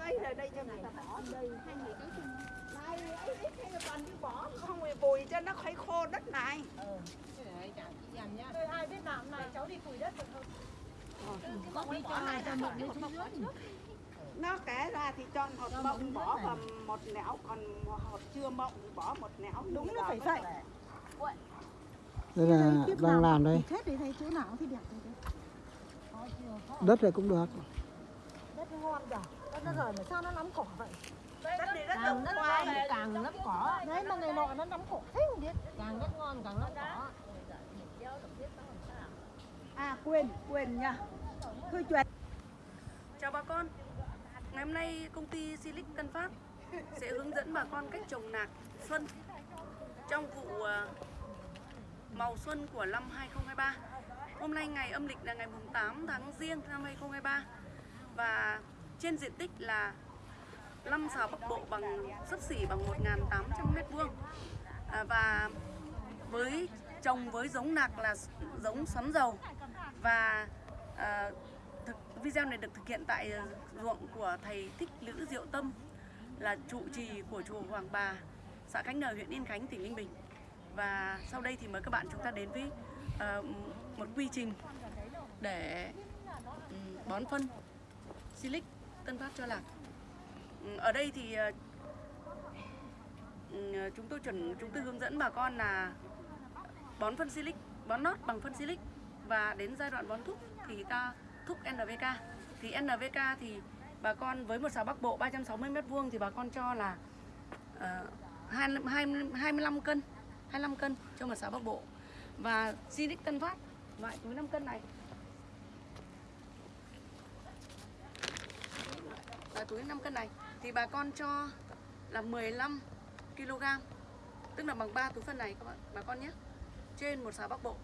ấy ở đây cho người ta bỏ đây hai người có chung này ấy ấy hay là toàn đi bỏ. Không phải bùi cho nó khuấy khô đất này. Thôi ai biết làm này cháu đi củi đất được không? nó kể ra thì cho một bông bỏ vào một nẻo còn một hột chưa mộng thì bỏ một nẻo Đúng là phải vậy. đây là đang làm đây. Hết thì thấy chỗ nào thì đẹp thì đấy. đất này cũng được. Đất nó ngon rồi. Nó rời mà sao nó lắm cỏ vậy? đất này đất càng ngoài ngon càng lấp cỏ. Đấy mà ngày nọ nó lắm cỏ. Thế không biết. càng đất ngon càng lấp cỏ. À quên quên nha. Thôi chuyện Chào bà con. Ngày hôm nay công ty Silic Tân Phát sẽ hướng dẫn bà con cách trồng nạc xuân trong vụ à, màu xuân của năm 2023 Hôm nay ngày âm lịch là ngày mùng 8 tháng Giêng năm 2023 và trên diện tích là 5 xào Bắc Bộ bằng sấp xỉ bằng 1.800 m2 à, và với trồng với giống nạc là giống xoắn dầu. Và à, thực, video này được thực hiện tại ruộng của thầy Thích Lữ Diệu Tâm là trụ trì của chùa Hoàng Bà, xã Khánh Nờ, huyện Yên Khánh, tỉnh Ninh Bình. Và sau đây thì mời các bạn chúng ta đến với ờ, một quy trình để ừ, bón phân silic tân phát cho lạc. Ừ, ở đây thì ờ, ừ, chúng tôi chuẩn chúng tôi hướng dẫn bà con là bón phân silic, bón nót bằng phân silic và đến giai đoạn bón thúc thì ta thúc NVK Thì NVK thì bà con với một xào Bắc Bộ 360 m2 thì bà con cho là uh, 20, 25 cân, 25 cân cho một xào Bắc Bộ. Và Silic Tân Phát loại túi 5 cân này. Và túi 5 cân này thì bà con cho là 15 kg tức là bằng 3 túi phân này các bạn bà con nhé. Trên một xào Bắc Bộ.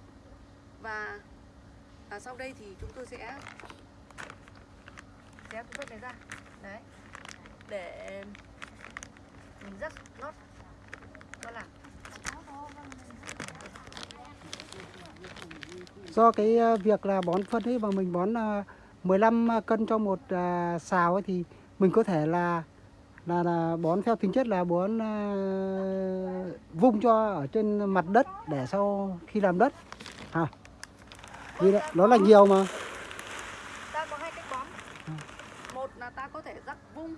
Và à, sau đây thì chúng tôi sẽ xé túi phân này ra. Đấy. Để mình rắc lót. Cho làm do cái à, việc là bón phân ấy mà mình bón à, 15 cân cho một à, xào ấy thì mình có thể là là, là bón theo tính chất là bón ờ, vung cho ở trên mặt đất để sau khi làm đất. Hả vì đó, nó là nhiều mà. Ta có hai cách bón. Một là ta có thể rắc vung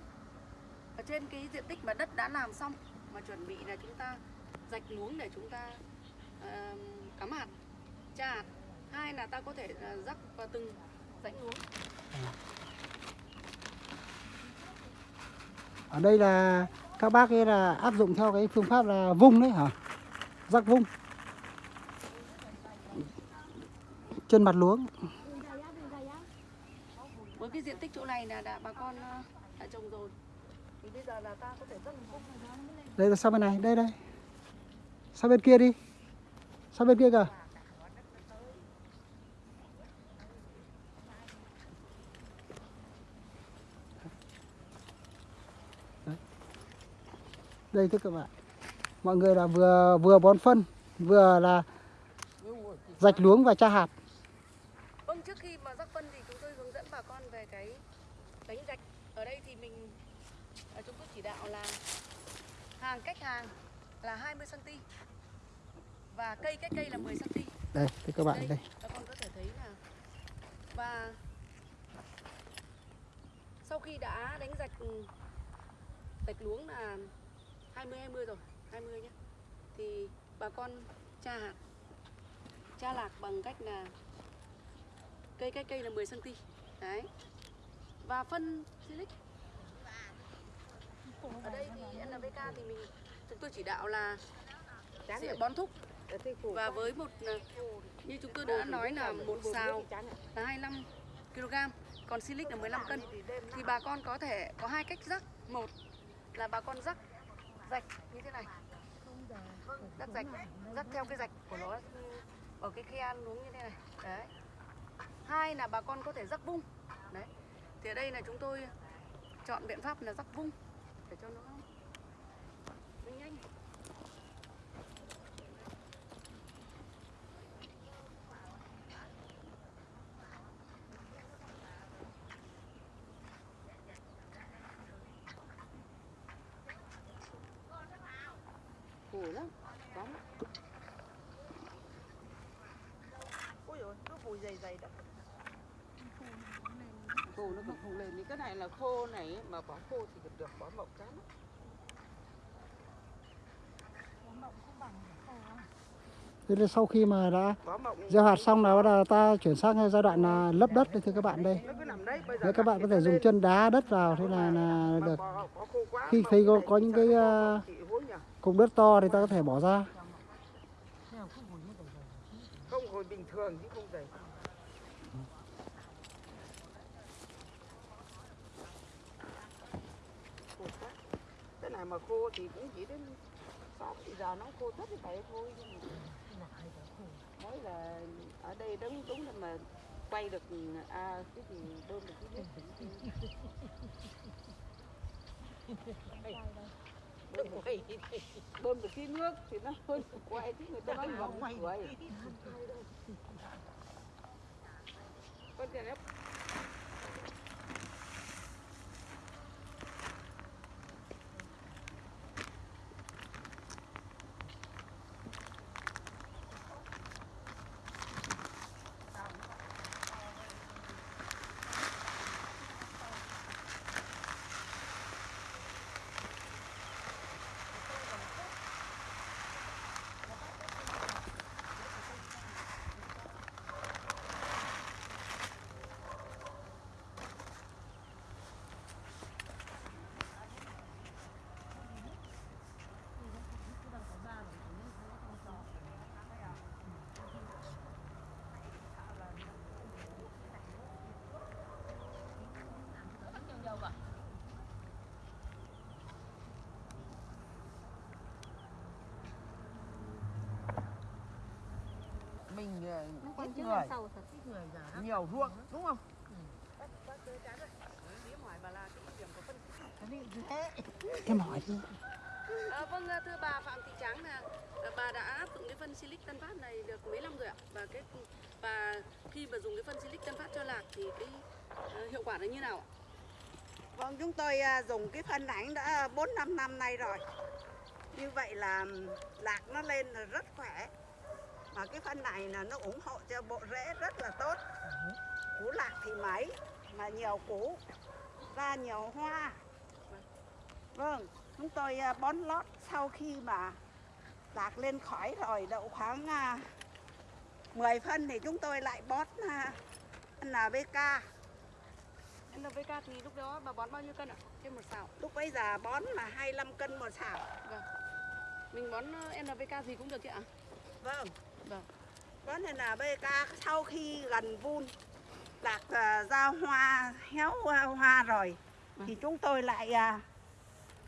ở trên cái diện tích mà đất đã làm xong mà chuẩn bị là chúng ta rạch luống để chúng ta ờ, cắm hạt tra hạt. Hai là ta có thể ờ, rắc vào từng rãnh luống ở đây là các bác ấy là áp dụng theo cái phương pháp là vung đấy hả? Rắc vung. Trên mặt luống. Với cái diện tích chỗ này là đã bà con ờ, đã trồng rồi. Thì bây giờ là ta có thể rắc vung đây là sang bên này đây đây. Sang bên kia đi. Sang bên kia kìa đây thưa các bạn mọi người là vừa vừa bón phân vừa là rạch luống và tra hạt Vâng, trước khi mà rắc phân thì chúng tôi hướng dẫn bà con về cái đánh rạch. Ở đây thì mình à, chúng tôi chỉ đạo là hàng cách hàng là 20 cm và cây cách cây là 10 cm. đây thưa các bạn đây Bà con có thể thấy là và sau khi đã đánh rạch rạch luống là 20 20 rồi, 20 nhé. Thì bà con tra hạt tra lạc bằng cách là cây cách cây là 10 cm. Đấy. Và phân silic ở đây thì NPK thì mình chúng tôi chỉ đạo là sẽ bón thúc. Và với một à, như chúng tôi đã nói là một xào là 25 kg còn silic là 15 cân. Thì bà con có thể có hai cách rắc. Một là bà con rắc rạch, như thế này. Rắc rạch rắc theo cái rạch của nó ở cái khe luống như thế này. Đấy. Hai là bà con có thể rắc vung. Đấy. Thì ở đây là chúng tôi chọn biện pháp là rắc vung để cho nó nhanh. bùi lắm. Có Ôi dồi, nó phù dày dày đó. Khô nó còn không lên. Thì cái này là khô này Mà bỏ khô thì được được, bỏ mộng cá lắm Thế nên sau khi mà đã gieo hạt xong là bắt đầu ta chuyển sang giai đoạn là lấp đất đấy thưa các bạn đây. Nếu các bạn có thể dùng chân đá đất vào thế là là được. Khi thấy có, có những cái uh, cục đất to thì ta có thể bỏ ra. không hồi bình thường chứ không quá. Cái này mà khô thì cũng chỉ đến sáu thì giờ nó khô tất thì vậy thôi mới là ở đây đúng đúng là mà quay được à cái gì bơm được cái nước thì bơm được, cái nước thì nó hơi quay chứ người ta nói vòng quay con tiền ép mình ờ, ít người nhiều ruộng đúng không Em hỏi đi. À, vâng à, thưa bà Phạm Thị Trắng là bà đã áp dụng cái phân Silic Tân Phát này được mấy năm rồi ạ và cái và khi mà dùng cái phân Silic Tân Phát cho lạc thì cái à, hiệu quả nó như nào ạ? Vâng, chúng tôi à, dùng cái phân ảnh đã 4 5 năm nay rồi. Như vậy là lạc nó lên là rất khỏe. Mà cái phân này là nó ủng hộ cho bộ rễ rất là tốt. Củ lạc thì mấy mà nhiều củ ra nhiều hoa. Vâng, chúng tôi à, bón lót sau khi mà lạc lên khỏi rồi đậu khoảng à, 10 phân thì chúng tôi lại bón à, NPK NPK thì lúc đó bà bón bao nhiêu cân ạ? Trên một xào. Lúc bấy giờ bón là 25 cân một xào. Vâng. Mình bón NPK gì cũng được chị ạ? Vâng. Vâng. Bón nên là BK sau khi gần vun lạc à, ra hoa héo hoa, hoa rồi Vâng. thì chúng tôi lại à,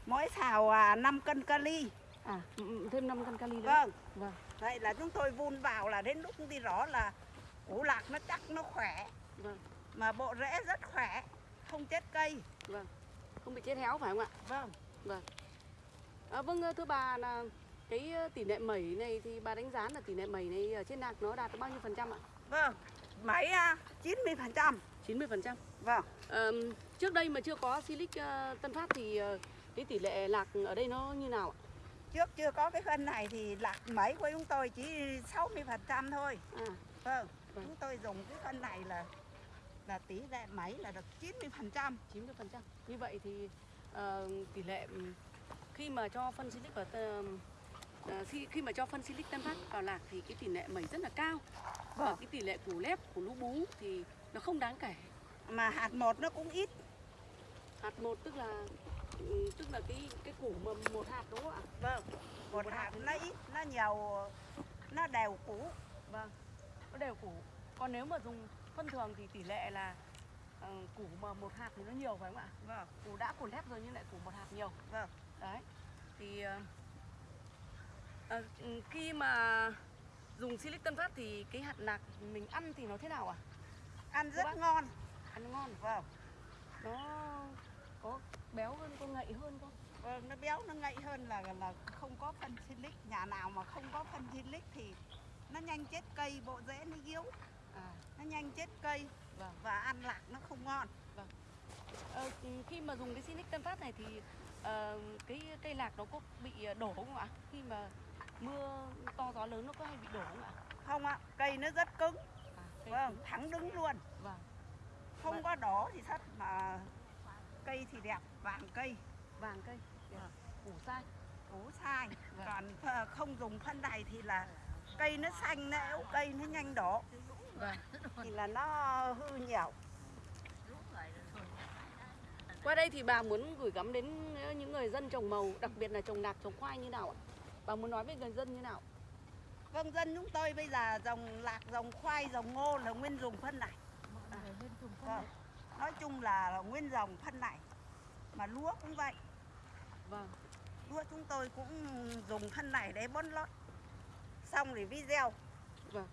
mỗi xào à, 5 cân kali. À, ừ, ừ, thêm 5 cân kali nữa. Vâng. Vâng. Vậy là chúng tôi vun vào là đến lúc đi rõ là củ lạc nó chắc nó khỏe Vâng. mà bộ rễ rất khỏe, không chết cây. Vâng. Không bị chết héo phải không ạ? Vâng. À, vâng ờ, thưa bà là cái ờ, tỷ lệ mẩy này thì bà đánh giá là tỷ lệ mẩy này ở trên lạc nó đạt bao nhiêu phần trăm ạ? Vâng. Mấy à, 90%. 90 phần trăm. Vâng. Ờm, trước đây mà chưa có Silic ờ, Tân Phát thì ờ, cái tỷ lệ lạc ở đây nó như nào ạ? Trước chưa có cái phân này thì lạc mấy của chúng tôi chỉ 60% thôi. À, Vâng, Vâng. chúng tôi dùng cái phân này là là tỷ lệ mấy là được 90%. 90 phần trăm. Như vậy thì ờ, tỷ lệ khi mà cho phân Silic vào ờ, khi khi mà cho phân Silic Tân Phát vào lạc thì cái tỷ lệ mẩy rất là cao. Và Vâng. cái tỷ lệ củ lép, củ lũ bú thì nó không đáng kể. Mà hạt một nó cũng ít. Hạt một tức là ừ, tức là cái cái củ mà một hạt đúng không ạ? Vâng. Một Một hạt hạt nó ít, nó nhiều nó đều củ. Vâng, nó đều củ. Còn nếu mà dùng phân thường thì tỷ lệ là ờ, củ mà một hạt thì nó nhiều phải không ạ? Vâng. Củ đã củ lép rồi nhưng lại củ một hạt nhiều. Vâng. Đấy. Thì ờ, ừ, khi mà dùng Silic Tân Phát thì cái hạt lạc mình ăn thì nó thế nào ạ? Ăn rất Vâng. ngon. Ăn ngon. Vâng. Nó có béo hơn, có ngậy hơn không? Vâng, nó béo nó ngậy hơn là là không có phân silic. Nhà nào mà không có phân silic thì nó nhanh chết cây, bộ rễ nó yếu, À, nó nhanh chết cây Vâng. và ăn lạc nó không ngon. ờ, ừ, khi mà dùng cái Silic Tân Phát này thì ờ, cái cây lạc nó có bị đổ không ạ? Khi mà mưa to gió lớn nó có hay bị đổ không ạ? Không ạ, cây nó rất cứng. vâng thẳng đứng luôn. Vâng. không có đỏ thì thất mà cây thì đẹp vàng cây. Vàng cây củ sai. Củ sai. Vâng. còn ờ, không dùng phân này thì là cây nó xanh nó cây nó nhanh đỏ. Vâng. Thì là nó hư nhiều. Qua đây thì bà muốn gửi gắm đến những người dân trồng màu đặc biệt là trồng lạc trồng khoai như nào ạ bà muốn nói với người dân như nào? Vâng dân chúng tôi bây giờ dòng lạc dòng khoai dòng ngô là nguyên dùng phân này. Vâng. nói chung là nguyên dòng phân này. Mà lúa cũng vậy. Vâng. Lúa chúng tôi cũng dùng phân này để bón lót. Xong thì vi gieo. Vâng.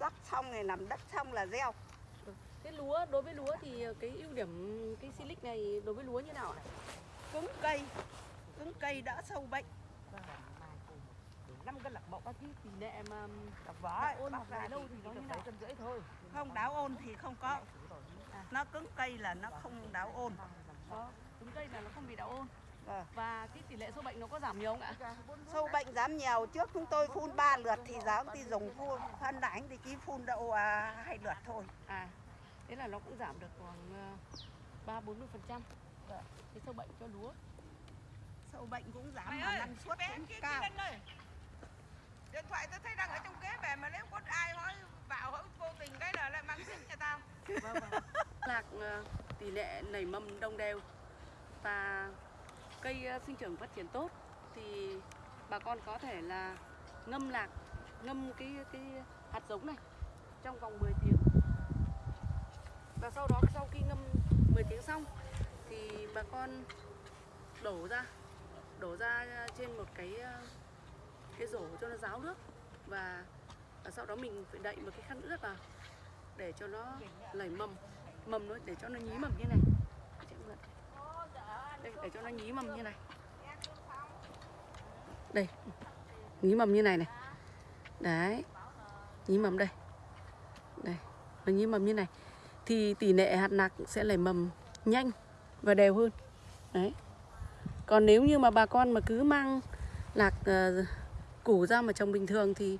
rắc xong thì làm đất xong là gieo. Cái lúa, đối với lúa thì cái ưu điểm cái silic này đối với lúa như nào ạ? cứng cây. Cứng cây đỡ sâu bệnh năm cân lạc mộng cái tỷ lệ mà vỏ đạo ôn bóc hoặc ra dài lâu thì nó nào? cân rưỡi thôi. Không đáo ôn thì không có. Nó cứng cây là nó không đáo ôn. Đó, trứng cây là nó không bị đạo ôn. Vâng. và cái tỷ lệ sâu bệnh nó có giảm nhiều không ạ? sâu bệnh giảm nhiều. Trước chúng tôi phun 3 lượt thì giờ thì dùng phun phân đánh thì chỉ phun độ à, hai lượt thôi. À, thế là nó cũng giảm được khoảng ờ, ba bốn mươi phần trăm. Cái sâu bệnh cho lúa. sâu bệnh cũng giảm mà năng suất cũng cao Điện thoại tôi thấy đang ở trong kế về mà nếu có ai hỏi vào hỏi vô tình cái là lại mang xin cho tao. Vâng, vâng. Lạc ờ, tỷ lệ nảy mầm đồng đều và cây ờ, sinh trưởng phát triển tốt thì bà con có thể là ngâm lạc, ngâm cái cái hạt giống này trong vòng 10 tiếng. Và sau đó sau khi ngâm 10 tiếng xong thì bà con đổ ra đổ ra trên một cái ờ, cái rổ cho nó ráo nước và, và sau đó mình phải đậy một cái khăn ướt vào để cho nó lẩy mầm. Mầm nó để cho nó nhí mầm như này. Đây để cho nó nhí mầm như này. Đây nhí mầm như này này. Đấy nhí mầm đây. Đây nó nhí mầm như này. Thì tỷ lệ hạt nạc sẽ lẩy mầm nhanh và đều hơn. Đấy. Còn nếu như mà bà con mà cứ mang lạc uh, ờ, củ ra mà trồng bình thường thì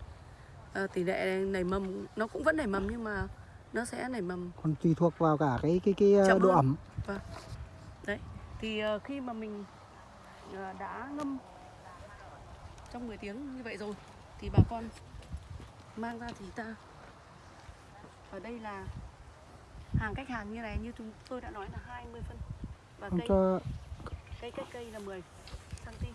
ờ, tỷ lệ nảy mầm nó cũng vẫn nảy mầm nhưng mà nó sẽ nảy mầm. Còn tùy thuộc vào cả cái cái cái ờ, Chậm độ hơn. ẩm. Đấy thì ờ, khi mà mình ờ, đã ngâm trong 10 tiếng như vậy rồi thì bà con mang ra thì ta ở đây là hàng cách hàng như này như chúng tôi đã nói là 20 phân và cây cho cây cách cây là 10 cm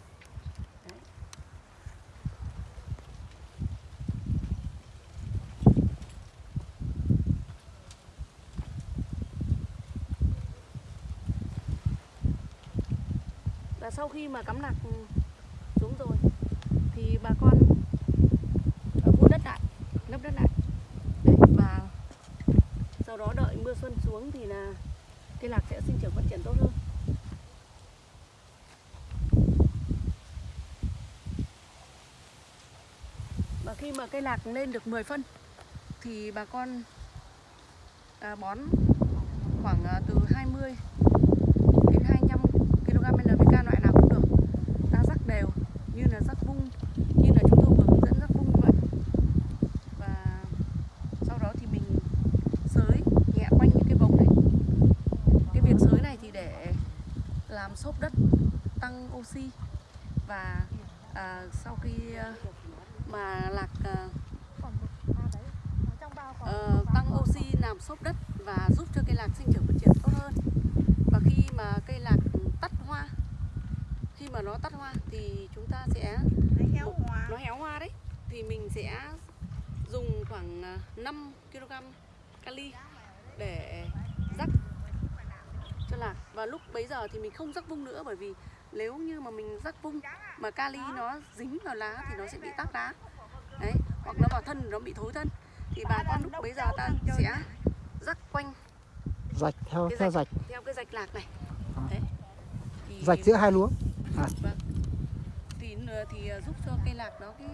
đấy sau khi mà cắm lạc xuống rồi thì bà con vun đất lại lấp đất lại đấy, và sau đó đợi mưa xuân xuống thì là cây lạc sẽ sinh trưởng phát triển tốt hơn. Và khi mà cây lạc lên được 10 phân thì bà con à, bón khoảng à, từ 20 đến 25 kg NPK loại nào cũng được ta rắc đều như là rắc vung như là chúng tôi vừa hướng dẫn rắc vung như vậy và sau đó thì mình sới nhẹ quanh những cái vòng này cái việc sới này thì để làm xốp đất tăng oxy. Và à, sau khi à, mà lạc à, ờ, tăng oxy làm xốp đất và giúp cho cây lạc sinh trưởng phát triển tốt hơn. Và khi mà cây lạc tắt hoa khi mà nó tắt hoa thì chúng ta sẽ nó héo hoa. Nó héo hoa đấy. Thì mình sẽ dùng khoảng à, 5 kg kali để lạc và lúc bấy giờ thì mình không rắc vung nữa bởi vì nếu như mà mình rắc vung mà kali nó dính vào lá thì nó sẽ bị tắc lá. Đấy hoặc nó vào thân nó bị thối thân. Thì bà con lúc bấy giờ ta sẽ rắc quanh rạch theo cái theo rạch rạch. theo cái rạch lạc này. À. đấy. Thì rạch giữa hai lúa Vâng. Thì n- thì ờ, giúp cho cây lạc nó cái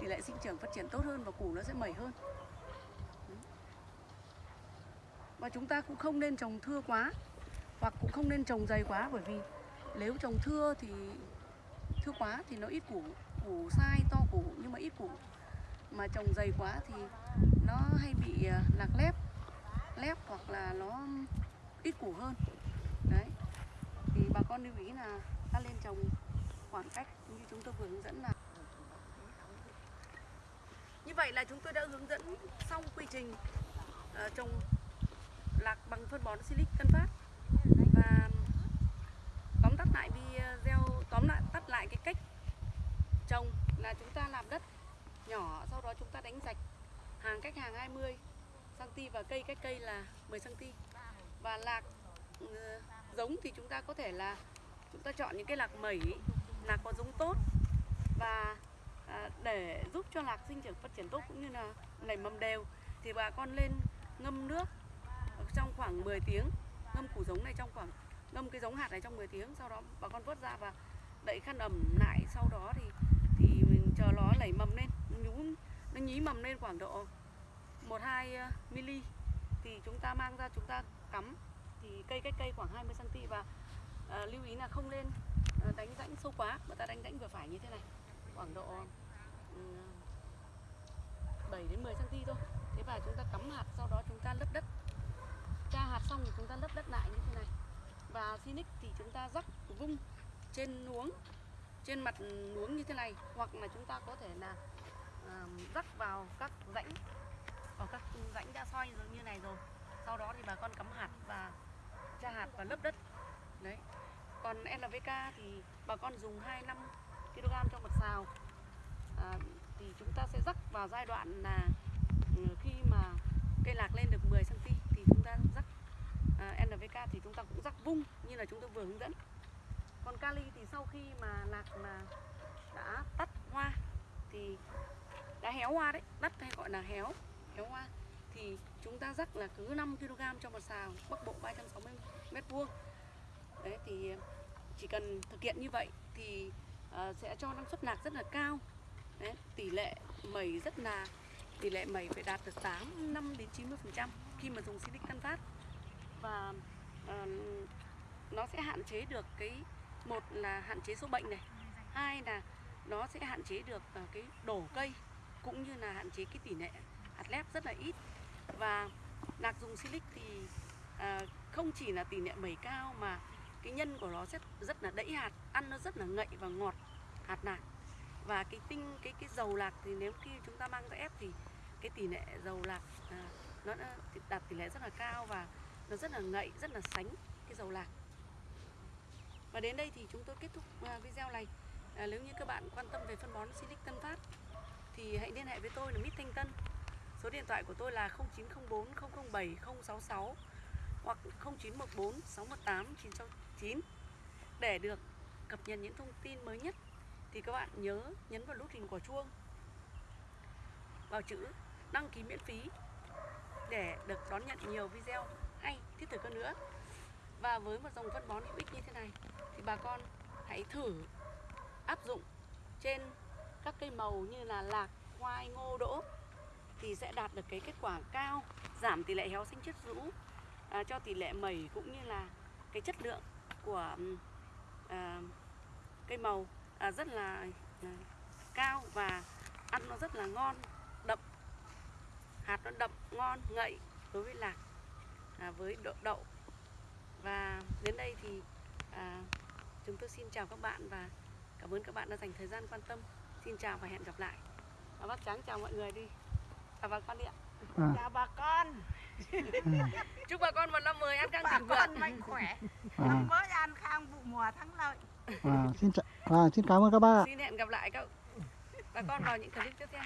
tỷ lệ sinh trưởng phát triển tốt hơn và củ nó sẽ mẩy hơn. Và chúng ta cũng không nên trồng thưa quá hoặc cũng không nên trồng dày quá bởi vì nếu trồng thưa thì thưa quá thì nó ít củ, củ sai to củ nhưng mà ít củ. mà trồng dày quá thì nó hay bị à, lạc lép lép hoặc là nó ít củ hơn. Đấy. Thì bà con lưu ý là ta lên trồng khoảng cách như chúng tôi vừa hướng dẫn là. Như vậy là chúng tôi đã hướng dẫn xong quy trình à, trồng lạc bằng phân bón silic Tân Phát và tóm tắt lại video tóm lại tắt lại cái cách trồng là chúng ta làm đất nhỏ, sau đó chúng ta đánh rạch hàng cách hàng 20 cm và cây cách cây là 10 cm và lạc ừ, giống thì chúng ta có thể là chúng ta chọn những cái lạc mẩy, lạc có giống tốt và à, để giúp cho lạc sinh trưởng phát triển tốt cũng như là nảy mầm đều thì bà con lên ngâm nước trong khoảng 10 tiếng, ngâm củ giống này trong khoảng, ngâm cái giống hạt này trong 10 tiếng, sau đó bà con vớt ra và đậy khăn ẩm lại, sau đó thì chờ nó nảy mầm lên nhú nó nhí mầm lên khoảng độ 1 2 mm thì chúng ta mang ra chúng ta cắm thì cây cách cây khoảng 20 cm và à, lưu ý là không nên ờ, đánh rãnh sâu quá. Mà ta đánh rãnh vừa phải như thế này khoảng độ ừ, um, 7 đến 10 cm thôi. Thế và chúng ta cắm hạt sau đó chúng ta lấp đất. Tra hạt xong thì chúng ta lấp đất lại như thế này. Và Sinic thì chúng ta rắc vung trên nuống trên mặt luống như thế này hoặc là chúng ta có thể là à, rắc vào các rãnh vào các rãnh đã soi như này rồi. Sau đó thì bà con cắm hạt và tra hạt và lấp đất. Đấy. Còn NPK thì bà con dùng 25 kg cho một xào. À, thì chúng ta sẽ rắc vào giai đoạn là ừ, khi mà cây lạc lên được 10 cm thì chúng ta rắc à, NPK thì chúng ta cũng rắc vung như là chúng tôi vừa hướng dẫn còn kali thì sau khi mà lạc mà đã tắt hoa thì đã héo hoa đấy đất hay gọi là héo héo hoa thì chúng ta rắc là cứ 5 kg cho một xào bắc bộ 360 mét vuông. Đấy thì ờ, chỉ cần thực hiện như vậy thì uh, sẽ cho năng suất lạc rất là cao. Đấy, tỷ lệ mẩy rất là tỷ lệ mẩy phải đạt được 8 5 đến 90 phần trăm khi mà dùng silic căn phát. Và uh, nó sẽ hạn chế được cái một là hạn chế số bệnh này. Hai là nó sẽ hạn chế được ờ, cái đổ cây cũng như là hạn chế cái tỷ lệ hạt lép rất là ít. Và lạc dùng silic thì à, không chỉ là tỷ lệ mẩy cao mà cái nhân của nó rất rất là đẫy hạt ăn nó rất là ngậy và ngọt hạt lạc và cái tinh cái cái dầu lạc thì nếu khi chúng ta mang ra ép thì cái tỷ lệ dầu lạc à, nó đã đạt tỷ lệ rất là cao và nó rất là ngậy rất là sánh cái dầu lạc và đến đây thì chúng tôi kết thúc à, video này. À, nếu như các bạn quan tâm về phân bón Silic Tân Phát thì hãy liên hệ với tôi là Mít Thanh Tân. Số điện thoại của tôi là 0904 007 066 hoặc 0914 618 969 để được cập nhật những thông tin mới nhất. Thì các bạn nhớ nhấn vào nút hình quả chuông vào chữ đăng ký miễn phí để được đón nhận nhiều video hay thiết thực hơn nữa và với một dòng phân bón hữu ích như thế này thì bà con hãy thử áp dụng trên các cây màu như là lạc, khoai, ngô, đỗ thì sẽ đạt được cái kết quả cao giảm tỷ lệ héo xanh chất rũ à, cho tỷ lệ mẩy cũng như là cái chất lượng của à, cây màu à, rất là à, cao và ăn nó rất là ngon đậm hạt nó đậm ngon ngậy đối với lạc à, với đậu, đậu và đến đây thì à, chúng tôi xin chào các bạn và cảm ơn các bạn đã dành thời gian quan tâm. Xin chào và hẹn gặp lại. Và bác trắng chào mọi người đi. Chào bà con đi ạ. À, chào bà con. Chúc bà con một năm mới ăn căng bà thịnh vượng. con mạnh khỏe. À, năm mới an khang vụ mùa thắng lợi. À, xin chào à, xin cảm ơn các bác ạ. Xin hẹn gặp lại các bà con vào những clip tiếp theo